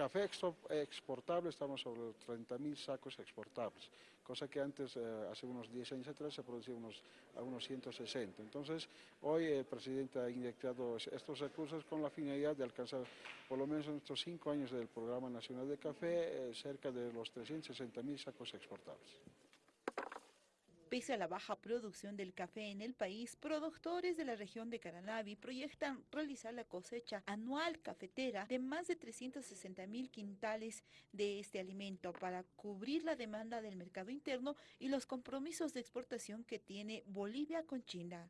café exportable estamos sobre los 30.000 sacos exportables, cosa que antes, eh, hace unos 10 años atrás, se producía unos, a unos 160. Entonces, hoy el presidente ha inyectado estos recursos con la finalidad de alcanzar, por lo menos en estos cinco años del Programa Nacional de Café, eh, cerca de los 360.000 sacos exportables. Pese a la baja producción del café en el país, productores de la región de Caranavi proyectan realizar la cosecha anual cafetera de más de 360 mil quintales de este alimento para cubrir la demanda del mercado interno y los compromisos de exportación que tiene Bolivia con China.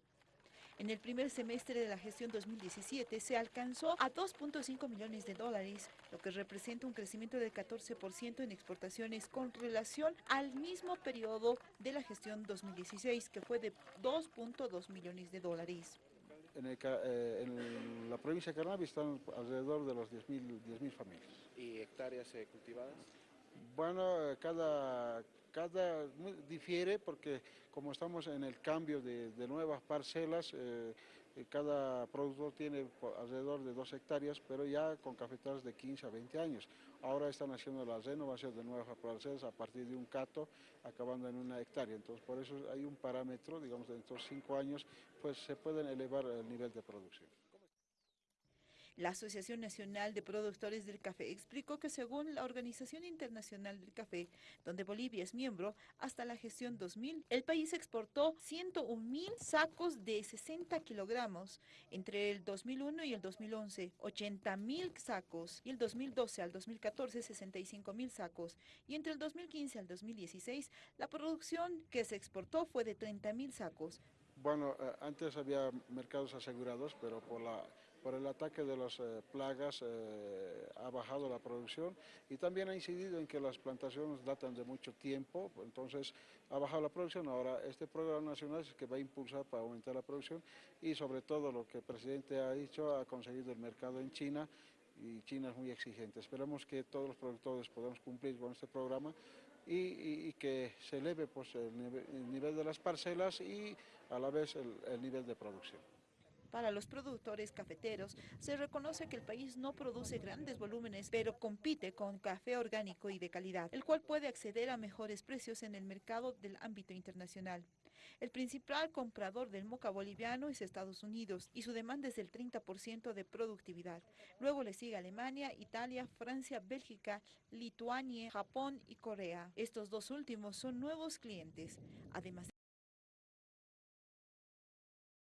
En el primer semestre de la gestión 2017 se alcanzó a 2.5 millones de dólares, lo que representa un crecimiento del 14% en exportaciones con relación al mismo periodo de la gestión 2016, que fue de 2.2 millones de dólares. Eh, en, la provincia de Carnavi están alrededor de los 10.000 familias. ¿Y hectáreas eh, cultivadas? Bueno, cada, cada difiere porque como estamos en el cambio de, nuevas parcelas, eh, eh, cada productor tiene alrededor de dos hectáreas, pero ya con cafetales de 15 a 20 años. Ahora están haciendo la renovación de nuevas parcelas a partir de un cato, acabando en una hectárea. Entonces, por eso hay un parámetro, digamos, de estos cinco años, pues se pueden elevar el nivel de producción. La Asociación Nacional de Productores del Café explicó que según la Organización Internacional del Café, donde Bolivia es miembro, hasta la gestión 2000, el país exportó 101 mil sacos de 60 kilogramos entre el 2001 y el 2011, 80 mil sacos, y el 2012 al 2014, 65 mil sacos, y entre el 2015 al 2016, la producción que se exportó fue de 30 mil sacos. Bueno, eh, antes había mercados asegurados, pero por la por el ataque de las eh, plagas eh, ha bajado la producción y también ha incidido en que las plantaciones datan de mucho tiempo, entonces ha bajado la producción. Ahora este programa nacional es que va a impulsar para aumentar la producción y sobre todo lo que el presidente ha dicho, ha conseguido el mercado en China y China es muy exigente. Esperamos que todos los productores podamos cumplir con este programa y, que se eleve pues, el, nivel, de las parcelas y a la vez el nivel de producción. Para los productores cafeteros, se reconoce que el país no produce grandes volúmenes, pero compite con café orgánico y de calidad, el cual puede acceder a mejores precios en el mercado del ámbito internacional. El principal comprador del moca boliviano es Estados Unidos y su demanda es del 30% de productividad. Luego le sigue Alemania, Italia, Francia, Bélgica, Lituania, Japón y Corea. Estos dos últimos son nuevos clientes. Además